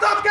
Stop, que